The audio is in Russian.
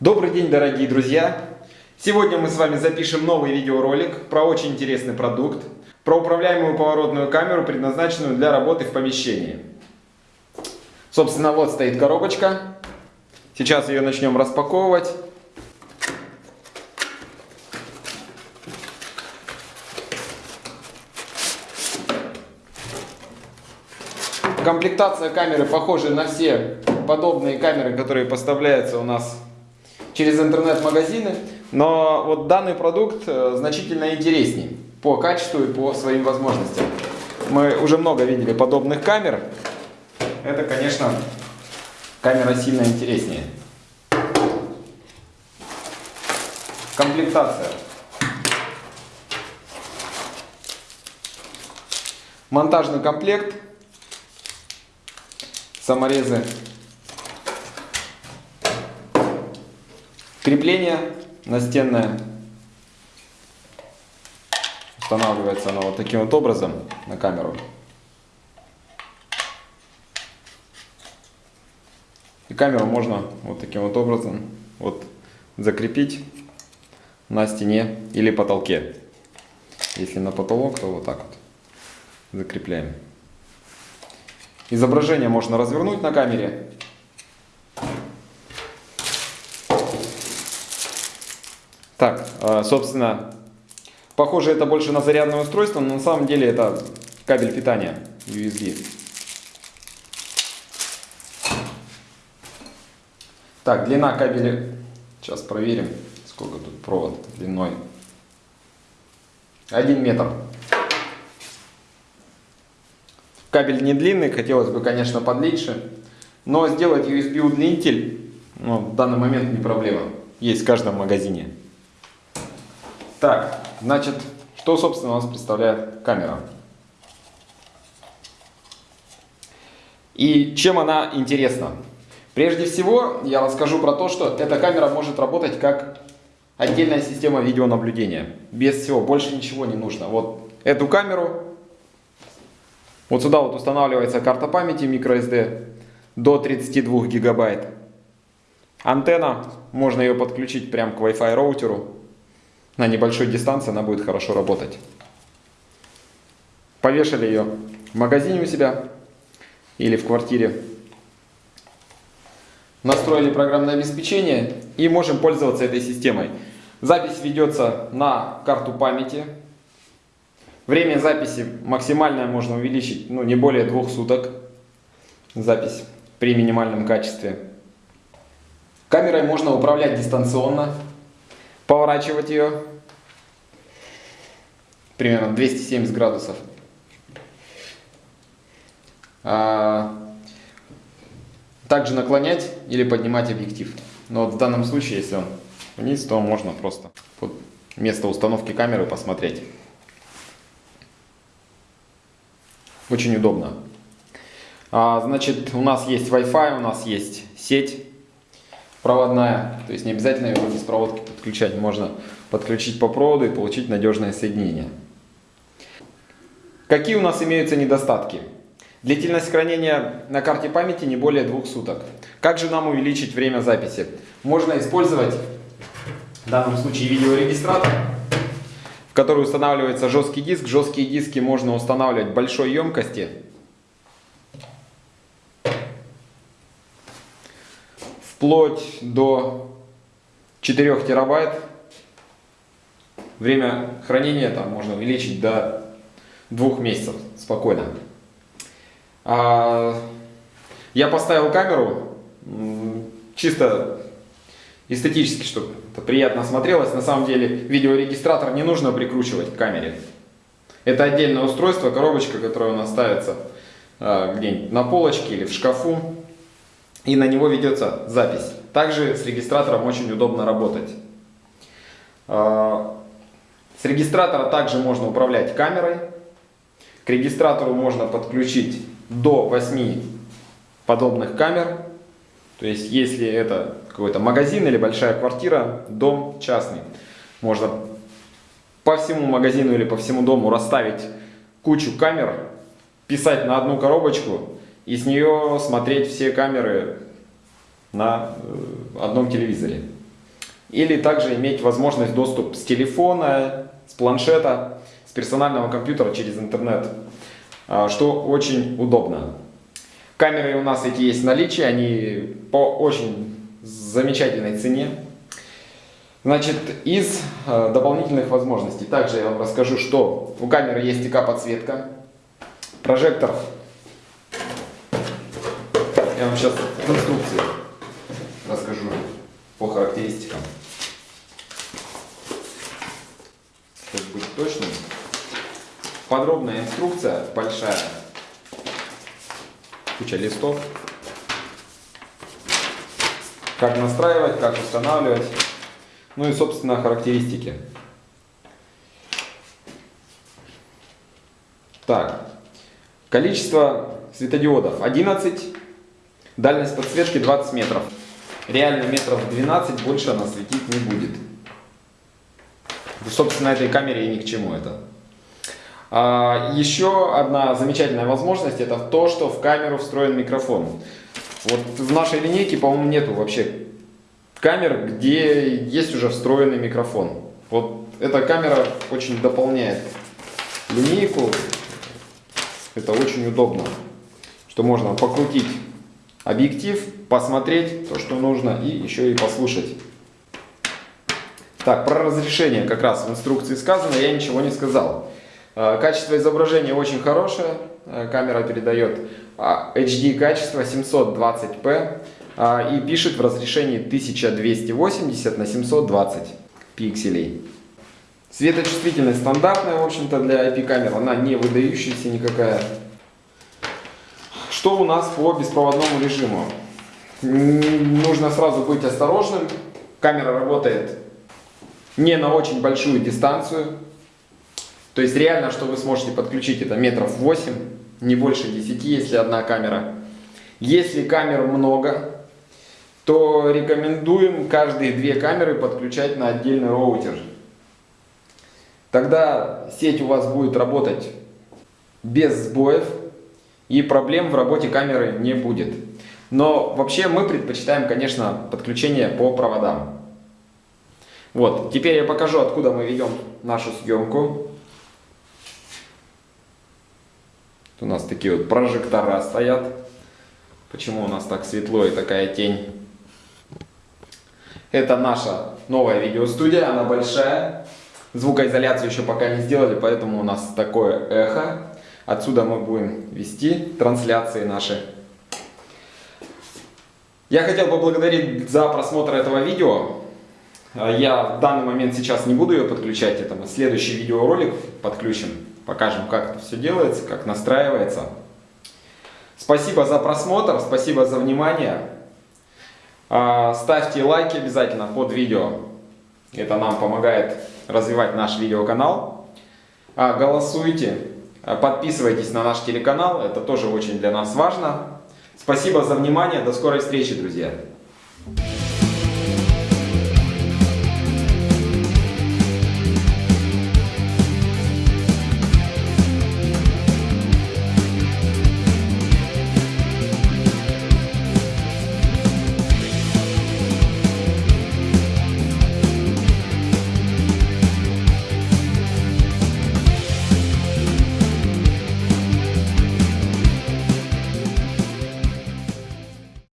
Добрый день, дорогие друзья! Сегодня мы с вами запишем новый видеоролик про очень интересный продукт, про управляемую поворотную камеру, предназначенную для работы в помещении. Собственно, вот стоит коробочка. Сейчас ее начнем распаковывать. Комплектация камеры похожа на все подобные камеры, которые поставляются у нас через интернет-магазины. Но вот данный продукт э, значительно интереснее по качеству и по своим возможностям. Мы уже много видели подобных камер. Это, конечно, камера сильно интереснее. Комплектация. Монтажный комплект. Саморезы Крепление настенное. Устанавливается оно вот таким вот образом на камеру. И камеру можно вот таким вот образом вот закрепить на стене или потолке. Если на потолок, то вот так вот закрепляем. Изображение можно развернуть на камере Так, а, собственно, похоже это больше на зарядное устройство, но на самом деле это кабель питания USB. Так, длина кабеля, сейчас проверим, сколько тут провод длиной. 1 метр. Кабель не длинный, хотелось бы, конечно, подлиннее, но сделать USB удлинитель ну, в данный момент не проблема. Есть в каждом магазине. Так, значит, что, собственно, у нас представляет камера? И чем она интересна? Прежде всего, я расскажу про то, что эта камера может работать как отдельная система видеонаблюдения. Без всего, больше ничего не нужно. Вот эту камеру, вот сюда вот устанавливается карта памяти microSD до 32 гигабайт. Антенна, можно ее подключить прямо к Wi-Fi роутеру на небольшой дистанции она будет хорошо работать. Повешали ее в магазине у себя или в квартире. Настроили программное обеспечение и можем пользоваться этой системой. Запись ведется на карту памяти. Время записи максимальное можно увеличить, ну не более двух суток. Запись при минимальном качестве. Камерой можно управлять дистанционно поворачивать ее примерно 270 градусов. А, также наклонять или поднимать объектив. Но вот в данном случае, если он вниз, то можно просто под место установки камеры посмотреть. Очень удобно. А, значит, у нас есть Wi-Fi, у нас есть сеть проводная, то есть не обязательно ее без проводки подключать, можно подключить по проводу и получить надежное соединение. Какие у нас имеются недостатки? Длительность хранения на карте памяти не более двух суток. Как же нам увеличить время записи? Можно использовать в данном случае видеорегистратор, в который устанавливается жесткий диск. Жесткие диски можно устанавливать большой емкости, вплоть до 4 терабайт. Время хранения там можно увеличить до двух месяцев спокойно. А, я поставил камеру чисто эстетически, чтобы это приятно смотрелось. На самом деле видеорегистратор не нужно прикручивать к камере. Это отдельное устройство, коробочка, которая у нас ставится а, где-нибудь на полочке или в шкафу и на него ведется запись. Также с регистратором очень удобно работать. А, с регистратора также можно управлять камерой. К регистратору можно подключить до 8 подобных камер. То есть, если это какой-то магазин или большая квартира, дом частный, можно по всему магазину или по всему дому расставить кучу камер, писать на одну коробочку и с нее смотреть все камеры на э, одном телевизоре. или также иметь возможность доступ с телефона, с планшета, с персонального компьютера через интернет, а, что очень удобно. Камеры у нас эти есть в наличии, они по очень замечательной цене. Значит, из э, дополнительных возможностей, также я вам расскажу, что у камеры есть ИК-подсветка, прожектор. Я вам сейчас расскажу по характеристикам. Чтобы быть точным. Подробная инструкция, большая, куча листов. Как настраивать, как устанавливать. Ну и, собственно, характеристики. Так, количество светодиодов 11, дальность подсветки 20 метров. Реально метров 12 больше она светить не будет. Собственно, этой камере и ни к чему это. А, еще одна замечательная возможность, это то, что в камеру встроен микрофон. Вот в нашей линейке, по-моему, нету вообще камер, где есть уже встроенный микрофон. Вот эта камера очень дополняет линейку. Это очень удобно, что можно покрутить объектив, посмотреть то, что нужно, и еще и послушать. Так, про разрешение как раз в инструкции сказано, я ничего не сказал. А, качество изображения очень хорошее, а, камера передает а, HD качество 720p и пишет в разрешении 1280 на 720 пикселей. Светочувствительность стандартная, в общем-то, для IP-камер, она не выдающаяся никакая. Что у нас по беспроводному режиму? Нужно сразу быть осторожным. Камера работает не на очень большую дистанцию, то есть реально, что вы сможете подключить, это метров 8, не больше 10, если одна камера. Если камер много, то рекомендуем каждые две камеры подключать на отдельный роутер. Тогда сеть у вас будет работать без сбоев и проблем в работе камеры не будет. Но вообще мы предпочитаем, конечно, подключение по проводам. Вот, теперь я покажу, откуда мы ведем нашу съемку. У нас такие вот прожектора стоят. Почему у нас так светло и такая тень? Это наша новая видеостудия, она большая. Звукоизоляцию еще пока не сделали, поэтому у нас такое эхо. Отсюда мы будем вести трансляции наши. Я хотел поблагодарить за просмотр этого видео. Я в данный момент сейчас не буду ее подключать, это мы следующий видеоролик подключим покажем, как это все делается, как настраивается. Спасибо за просмотр, спасибо за внимание. А, ставьте лайки обязательно под видео. Это нам помогает развивать наш видеоканал. А, голосуйте, подписывайтесь на наш телеканал, это тоже очень для нас важно. Спасибо за внимание, до скорой встречи, друзья!